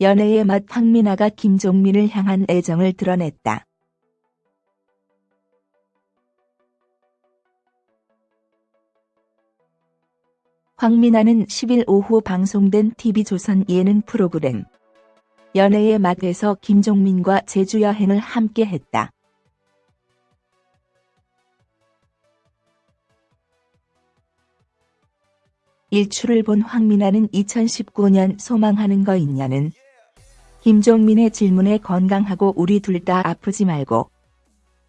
연애의 맛 황미나가 김종민을 향한 애정을 드러냈다. 황미나는 10일 오후 방송된 TV조선 예능 프로그램 연애의 맛에서 김종민과 제주 여행을 함께 했다. 일출을 본 황미나는 2019년 소망하는 거 있냐는 김종민의 질문에 건강하고 우리 둘 다 아프지 말고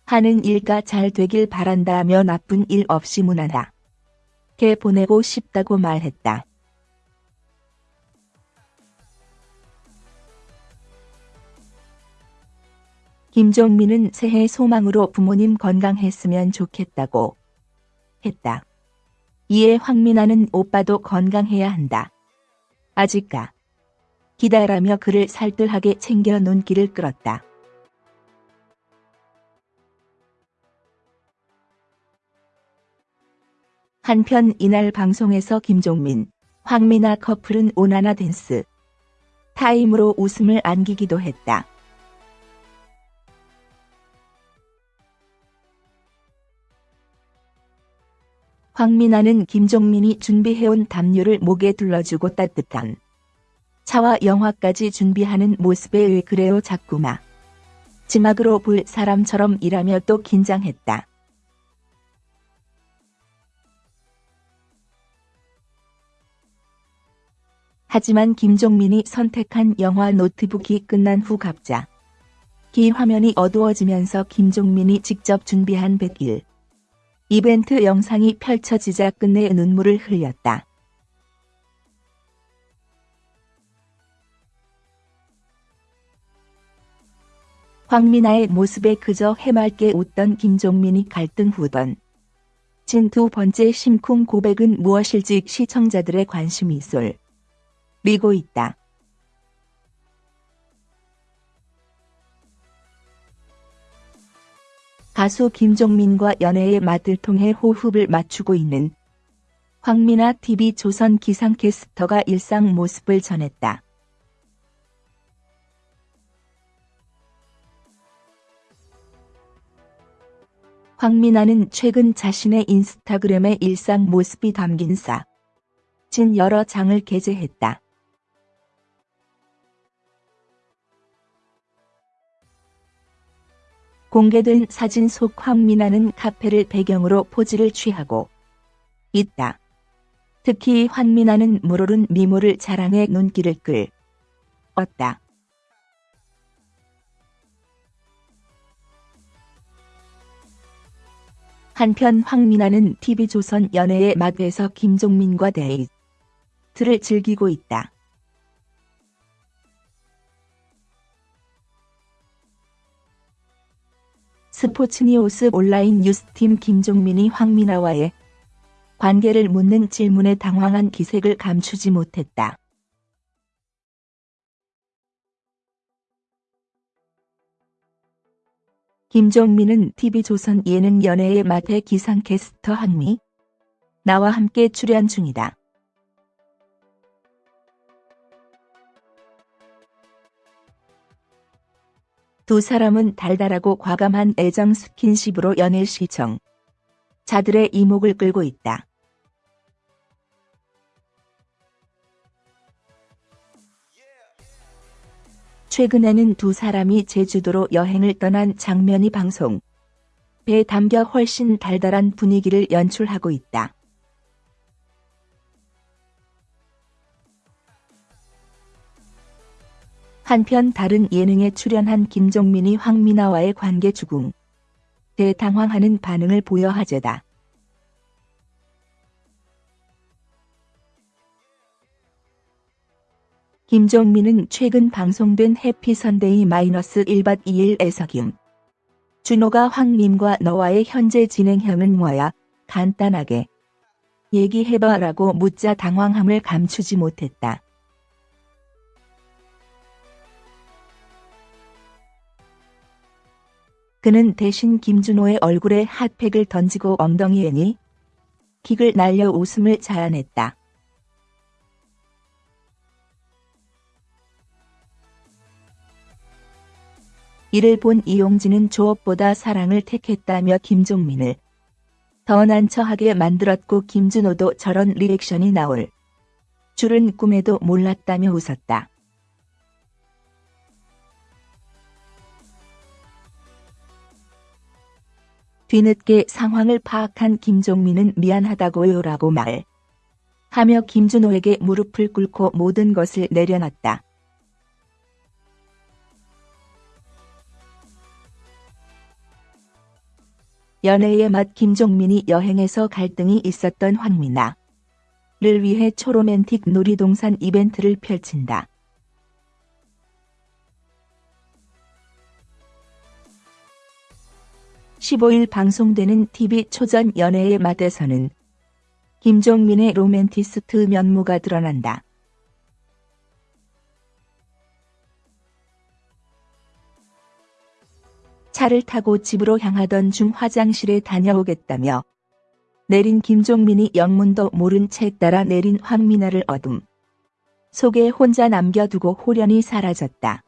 하는 일가 잘 되길 바란다며 나쁜 일 없이 무난하. 게 보내고 싶다고 말했다. 김종민은 새해 소망으로 부모님 건강했으면 좋겠다고 했다. 이에 황민아는 오빠도 건강해야 한다. 아직까 기다라며 그를 살뜰하게 챙겨 눈길을 끌었다. 한편 이날 방송에서 김종민, 황미나 커플은 오나나 댄스 타임으로 웃음을 안기기도 했다. 황미나는 김종민이 준비해온 담요를 목에 둘러주고 따뜻한 차와 영화까지 준비하는 모습에 왜 그래요 자꾸마. 지막으로 볼 사람처럼 일하며 또 긴장했다. 하지만 김종민이 선택한 영화 노트북이 끝난 후 갑자 기 화면이 어두워지면서 김종민이 직접 준비한 100일 이벤트 영상이 펼쳐지자 끝내 눈물을 흘렸다. 황미나의 모습에 그저 해맑게 웃던 김종민이 갈등 후던 진 두 번째 심쿵 고백은 무엇일지 시청자들의 관심이 쏠리고 있다. 가수 김종민과 연애의 맛을 통해 호흡을 맞추고 있는 황미나 TV 조선 기상캐스터가 일상 모습을 전했다. 황미나는 최근 자신의 인스타그램에 일상 모습이 담긴 사, 진 여러 장을 게재했다. 공개된 사진 속 황미나는 카페를 배경으로 포즈를 취하고 있다. 특히 황미나는 물오른 미모를 자랑해 눈길을 끌었다. 한편 황미나는 TV조선 연애의 막에서 김종민과 데이트를 즐기고 있다. 스포츠니우스 온라인 뉴스팀 김종민이 황미나와의 관계를 묻는 질문에 당황한 기색을 감추지 못했다. 김종민은 TV조선 예능 연애의 맛의 기상캐스터 한미 나와 함께 출연 중이다. 두 사람은 달달하고 과감한 애정 스킨십으로 연애 시청 자들의 이목을 끌고 있다. 최근에는 두 사람이 제주도로 여행을 떠난 장면이 방송 배에 담겨 훨씬 달달한 분위기를 연출하고 있다. 한편 다른 예능에 출연한 김종민이 황미나와의 관계 주궁 대당황하는 반응을 보여 화제다. 김종민은 최근 방송된 해피선데이 마이너스 1박 2일에서 김 준호가 황님과 너와의 현재 진행형은 뭐야? 간단하게 얘기해봐라고 묻자 당황함을 감추지 못했다. 그는 대신 김준호의 얼굴에 핫팩을 던지고 엉덩이에 니 킥을 날려 웃음을 자아냈다. 이를 본 이용진은 조업보다 사랑을 택했다며 김종민을 더 난처하게 만들었고 김준호도 저런 리액션이 나올 줄은 꿈에도 몰랐다며 웃었다. 뒤늦게 상황을 파악한 김종민은 미안하다고요라고 말. 하며 김준호에게 무릎을 꿇고 모든 것을 내려놨다. 연애의 맛 김종민이 여행에서 갈등이 있었던 황미나를 위해 초로맨틱 놀이동산 이벤트를 펼친다. (15일) 방송되는 TV 초전 연애의 맛에서는 김종민의 로맨티스트 면모가 드러난다. 차를 타고 집으로 향하던 중 화장실에 다녀오겠다며 내린 김종민이 영문도 모른 채 따라 내린 황미나를 어둠 속에 혼자 남겨두고 호련히 사라졌다.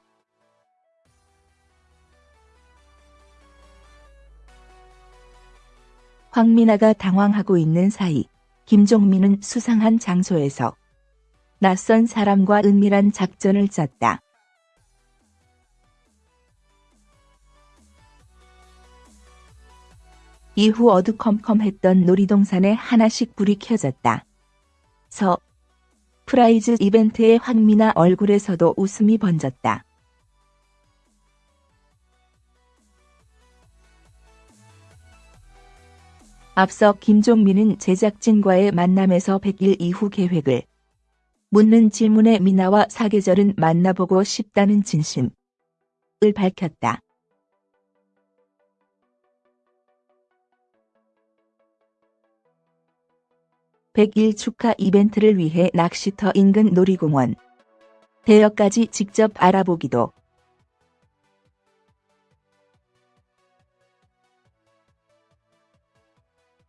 황미나가 당황하고 있는 사이 김종민은 수상한 장소에서 낯선 사람과 은밀한 작전을 짰다. 이후 어두컴컴했던 놀이동산에 하나씩 불이 켜졌다. 서프라이즈 이벤트에 황미나 얼굴에서도 웃음이 번졌다. 앞서 김종민은 제작진과의 만남에서 100일 이후 계획을 묻는 질문에 미나와 사계절은 만나보고 싶다는 진심을 밝혔다. (100일) 축하 이벤트를 위해 낚시터 인근 놀이공원. 대여까지 직접 알아보기도.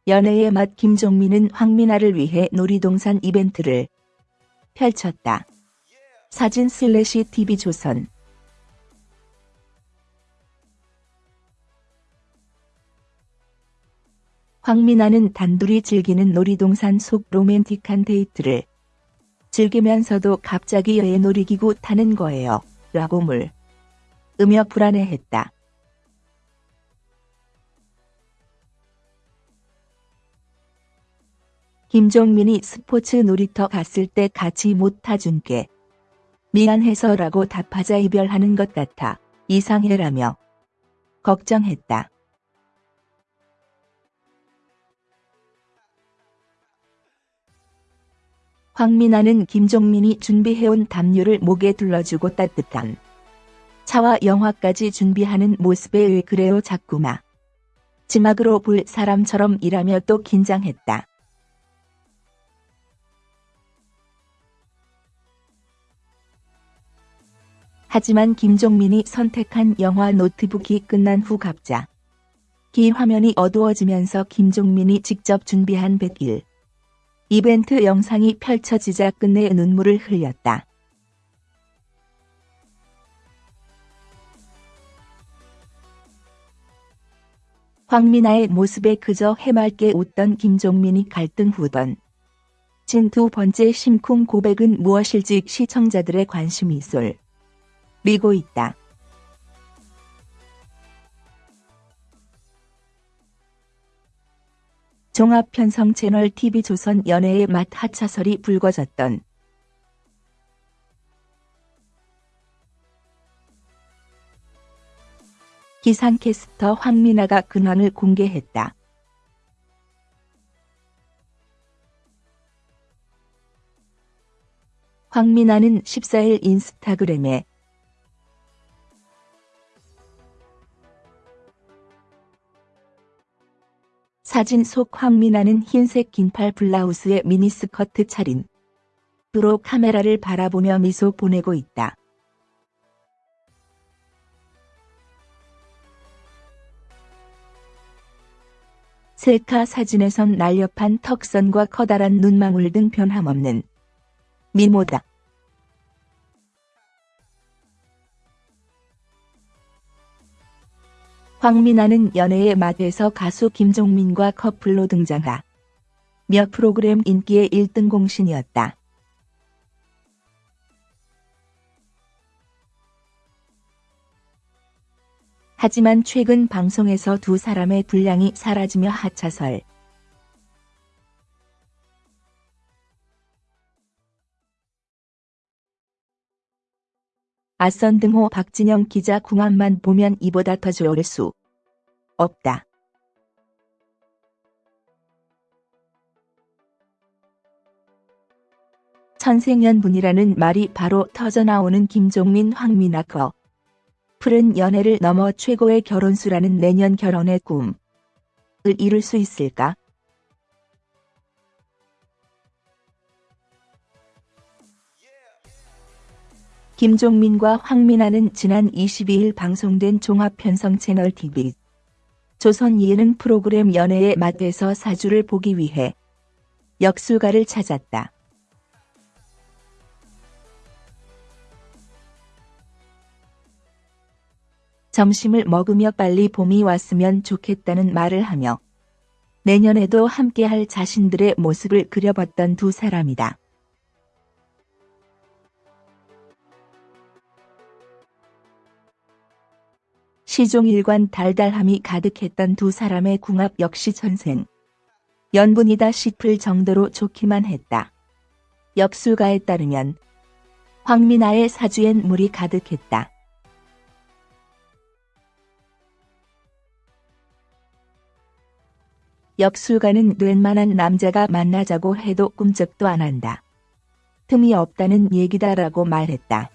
연애의 맛 김종민은 황미나를 위해 놀이동산 이벤트를 펼쳤다. 사진 슬래시 TV조선 황미나는 단둘이 즐기는 놀이동산 속 로맨틱한 데이트를 즐기면서도 갑자기 왜 놀이기구 타는 거예요? 라고 물으며 불안해했다. 김종민이 스포츠 놀이터 갔을 때 같이 못 타준 게 미안해서라고 답하자 이별하는 것 같아 이상해라며 걱정했다. 황미나는 김종민이 준비해온 담요를 목에 둘러주고 따뜻한 차와 영화까지 준비하는 모습에 왜 그래요 자꾸마. 지막으로 볼 사람처럼 일하며 또 긴장했다. 하지만 김종민이 선택한 영화 노트북이 끝난 후 갑자 기 화면이 어두워지면서 김종민이 직접 준비한 100일 이벤트 영상이 펼쳐지자 끝내 눈물을 흘렸다. 황미나의 모습에 그저 해맑게 웃던 김종민이 갈등 후던 진두 번째 심쿵 고백은 무엇일지 시청자들의 관심이 쏠 리고 있다. 종합편성 채널 TV조선 연애의 맛 하차설이 불거졌던 기상캐스터 황미나가 근황을 공개했다. 황미나는 14일 인스타그램에 사진 속 황미나는 흰색 긴팔 블라우스에 미니스커트 차림. 으로 카메라를 바라보며 미소 보내고 있다. 셀카 사진에선 날렵한 턱선과 커다란 눈망울 등 변함없는 미모다. 황미나는 연애의 맛에서 가수 김종민과 커플로 등장하 몇 프로그램 인기의 1등 공신이었다. 하지만 최근 방송에서 두 사람의 분량이 사라지며 하차설. 아선 등호 박진영 기자 궁합만 보면 이보다 더 좋을 수 없다. 천생연분이라는 말이 바로 터져나오는 김종민 황미나 커. 풀은 연애를 넘어 최고의 결혼수라는 내년 결혼의 꿈을 이룰 수 있을까? 김종민과 황민아는 지난 22일 방송된 종합편성 채널 TV 조선 예능 프로그램 연애의 맛에서 사주를 보기 위해 역수가를 찾았다. 점심을 먹으며 빨리 봄이 왔으면 좋겠다는 말을 하며 내년에도 함께할 자신들의 모습을 그려봤던 두 사람이다. 시종일관 달달함이 가득했던 두 사람의 궁합 역시 전생. 연분이다 싶을 정도로 좋기만 했다. 역수가에 따르면 황미나의 사주엔 물이 가득했다. 역술가는 웬만한 남자가 만나자고 해도 꿈쩍도 안 한다. 틈이 없다는 얘기다라고 말했다.